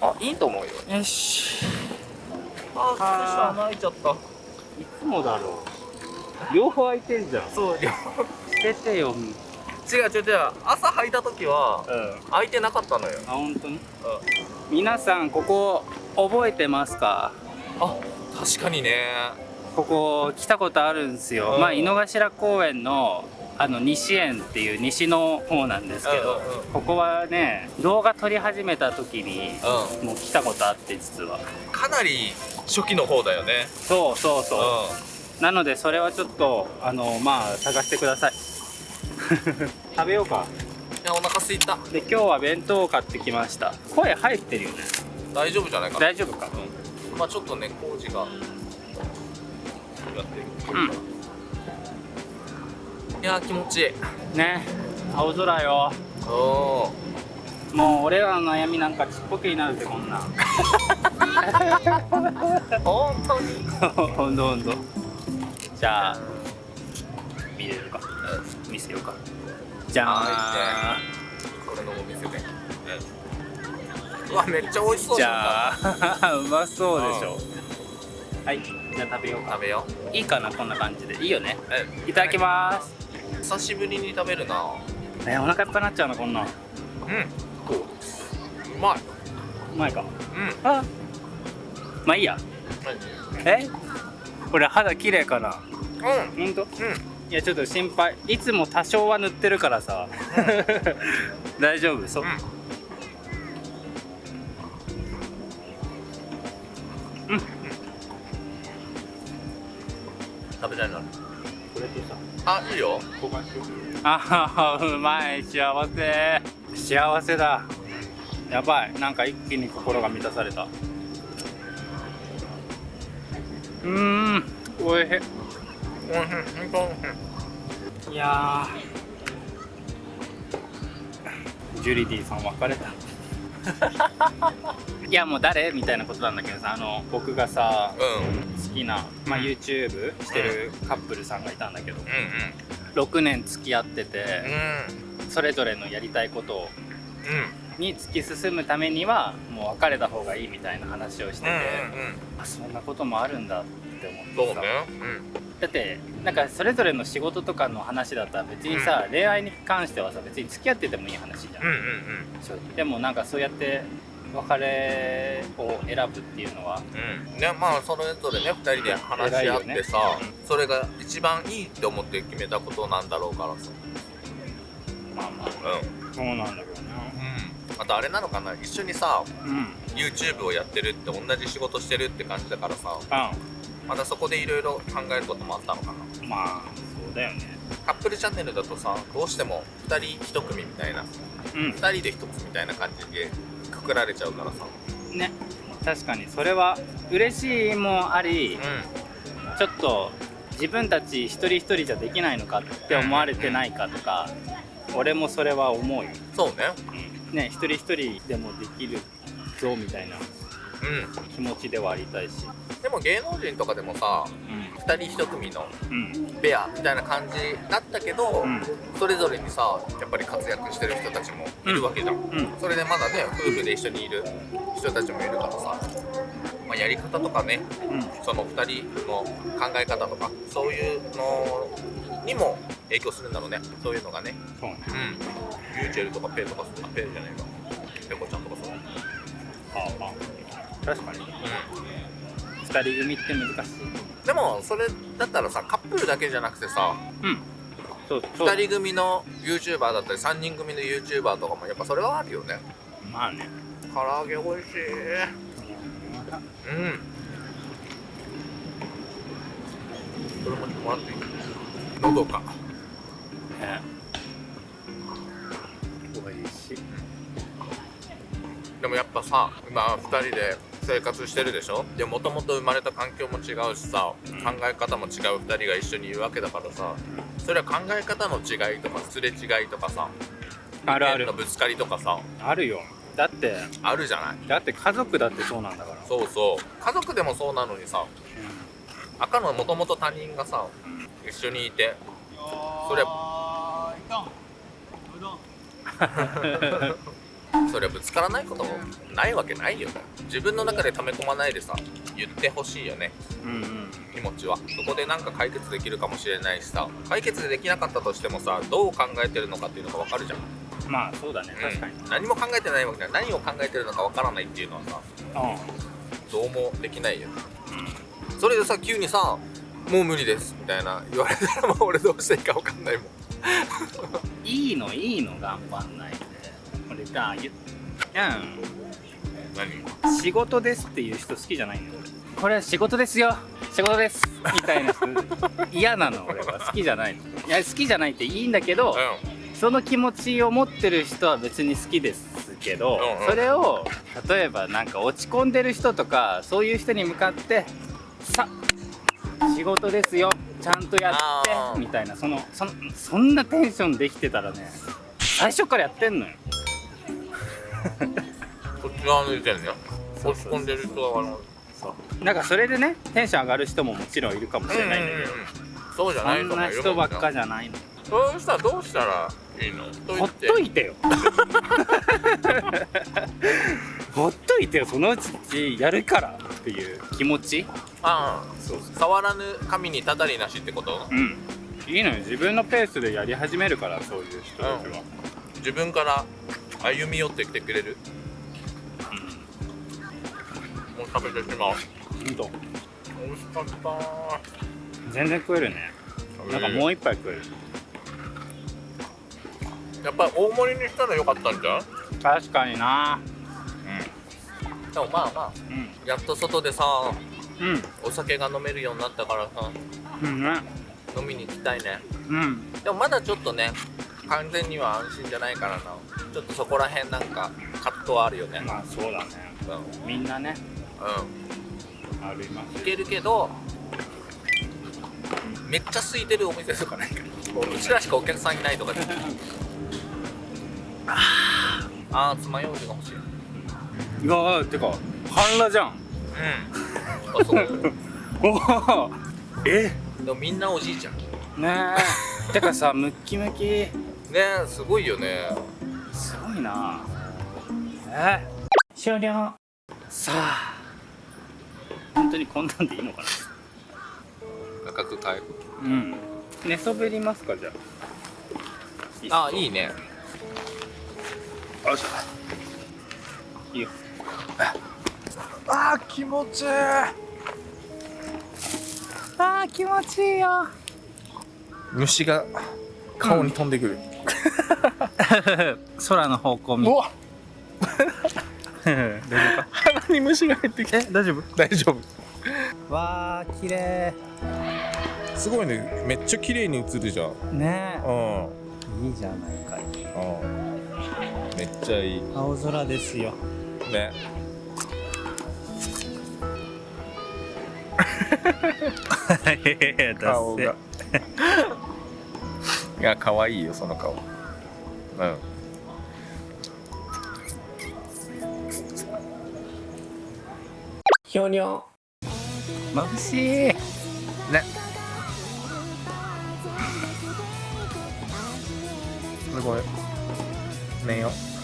あいいと思うよ。よし。ああー。穴開いちゃった。いつもだろう。両方空いてんじゃん。そう両出てよ。違う違う違う。朝履いた時はうん。開いてなかったのよ、あ本当に？うん、皆さんここ覚えてますか？あ確かにね。ここ来たことあるんですよ、うん。まあ井の頭公園のあの西園っていう西の方なんですけど、うんうんうん。ここはね動画撮り始めた時にうもう来たことあって実は。んかなり初期の方だよね。そうそうそう、うなのでそれはちょっとあのまあ探してください。食べようか。んいやお腹すいた。で今日は弁当を買ってきました。声入ってるよね。大丈夫じゃないかな。大丈夫か？まあちょっとね工事が。やってる、うん。いやー気持ちいい。ね。青空よ。おー。もう俺らの悩みなんかちっぽけになるぜこんなん。本当に。ほんとほんとじゃあ見れるか。見せようか。じゃあ。これのお店でうわめっちゃ美味しそうじゃあ うまそうでしょ。はいじゃあ食べようか。食べよう。いいかなこんな感じで。いいよね。えいただきます久しぶりに食べるな。えお腹いっぱいになっちゃうなこんなん。ううんう。まい。まいか。うん。あ。まあいいや。え？これ肌綺麗かな？うん。ほんと？うん。いやちょっと心配。いつも多少は塗ってるからさ。大丈夫？そう、うん。うん。食べたいなあいいよ。交換しようあーうまい幸せ。幸せだ。やばい。なんか一気に心が満たされた。うーんおいしい。うんうん本いやー。ジュリディさん別れた いやもう誰？みたいなことなんだけどさあの僕がさ当うん。好きな、まあ、YouTube してるカップルさんがいたんだけどうん6年付き合っててうん。それぞれのやりたいことをうん。に突き進むためにはもう別れた方がいいみたいな話をしてて、うんうんあそんなこともあるんだって思ってさ。だってなんかそれぞれの仕事とかの話だったら別にさ、恋愛に関してはさ別に付き合っててもいい話じゃん、うんうんうん。でもなんかそうやって別れを選ぶっていうのは。うん。ねまあそれぞれね2人で話し合ってさ、ね。それが一番いいって思って決めたことなんだろうからさ。まあまあ。うん。そうなんだけどうん。あとあれなのかな一緒にさなうん。YouTube をやってるって同じ仕事してるって感じだからさうまたそこでいろいろ考えることもあったのかな。んまあそうだよね。カップルチャンネルだとさどうしても2人1組みたいな。うん。2人で1つみたいな感じでくくられちゃうからさ。ね。確かに。それは嬉しいもありうちょっと自分たち一人一人じゃできないのかって思われてないかとか俺もそれは思うよ、んそうね。ね一人一人でもできるぞみたいなう気持ちではありたいし。んでも芸能人とかでもさう2人1組のペアみたいな感じだったけど、うん。それぞれにさやっぱり活躍してる人たちもいるわけじゃん、うん。それでまだね夫婦で一緒にいる人たちもいるからさ、まあ、やり方とかねうん。その2人の考え方とかそういうのにも影響するんだろうね。そういうのがね。そうね。うん。ユーチェルとかペイとかあペイじゃないか。ペコちゃんとかそうああ確かに。う二人組って難しい。んでもそれだったらさカップルだけじゃなくてさうん。そうそう。2人組の YouTuber だったり3人組の YouTuber とかもやっぱそれはあるよね。まあね。唐揚げ美味しい。うん。それももらっていいのどか。ね。美味しい。でもやっぱさ今2人で生活してるでしょ？でもともと生まれた環境も違うしさうん。考え方も違う2人が一緒にいるわけだからさそれは考え方の違いとかすれ違いとかさあるある。のぶつかりとかさあるよ。だってあるじゃない？だって家族だってそうなんだから。そうそう。家族でもそうなのにさ赤のもともと他人がさ一緒にいてそれ それはぶつからないこともないわけないよ。ね自分の中で溜め込まないでさ言ってほしいよね。うんうん。気持ちは。そこでなんか解決できるかもしれないしさ。解決できなかったとしてもさどう考えてるのかっていうのが分かるじゃん、まあそうだね確かに。うん何も考えてないわけじゃ何を考えてるのか分からないっていうのはさうどうもできないよ。ん、うん。それでさ急にさ「もう無理です」みたいな言われたらもう俺どうしていいか分かんないもん。いいのいいの頑張んないで俺さ言っ何うん仕事ですっていう人好きじゃないのこれは仕事ですよ。仕事です。みたいな人。嫌なの。俺は好きじゃないの。いや好きじゃないっていいんだけどその気持ちを持ってる人は別に好きですけど、うんうん。それを例えばなんか落ち込んでる人とかそういう人に向かって「さ仕事ですよ。ちゃんとやって」みたいな。そのそんそんなテンションできてたらね最初からやってんのよこっち側の意見ね落ち込んでる人はあの。そう。なんかそれでねテンション上がる人ももちろんいるかもしれないんだけど、そうじゃないそんな人ばっかじゃないの。そうしたらどうしたらいいの？ほっといてよ。ほっといてよそのうちやるからっていう気持ち。あそうあ触らぬ神にたたりなしってこと？うん。いいのよ。自分のペースでやり始めるからそういう人たちは、自分から歩み寄ってきてくれる。もう食べてしまううん、ほんと。美味しかった。全然食えるね。なんかもう一杯食える。やっぱり大盛りにしたらよかったんじゃん？確かにな。でもまあまあうん。やっと外でさうん。お酒が飲めるようになったからさうんね。飲みに行きたいね。うん。でもまだちょっとね完全には安心じゃないからな。ちょっとそこら辺なんか葛藤はあるよね。まあそうだね。うん。みんなね。うん。あります。いけるけどめっちゃ空いてるお店とかないか？らうちらしかお客さんいないとかで あーあー爪楊枝が欲しい。いやーてか半裸じゃん。うん。あそう。おおえ？でもみんなおじいちゃん。ねねえ。てかさムッキムキえすごいよね。すごいな。え？終了。さあ。本当にこんなんでいいのかな。価格変えるうん。寝そべりますかじゃあ。あいいね。よしいいよ。あー気持ちいい。あー気持ちいいよ。虫が顔に飛んでくる、空の方向見。わ。大丈夫か鼻に虫が入ってきえ大丈夫？大丈夫。わー綺麗。すごいね。めっちゃ綺麗に映るじゃん。うんね。うん。いいじゃないかい。めっちゃいい。青空ですよ。ね。顔がいや可愛いよその顔。うん。ひょにょ眩しい。ね。すごい。寝よ。う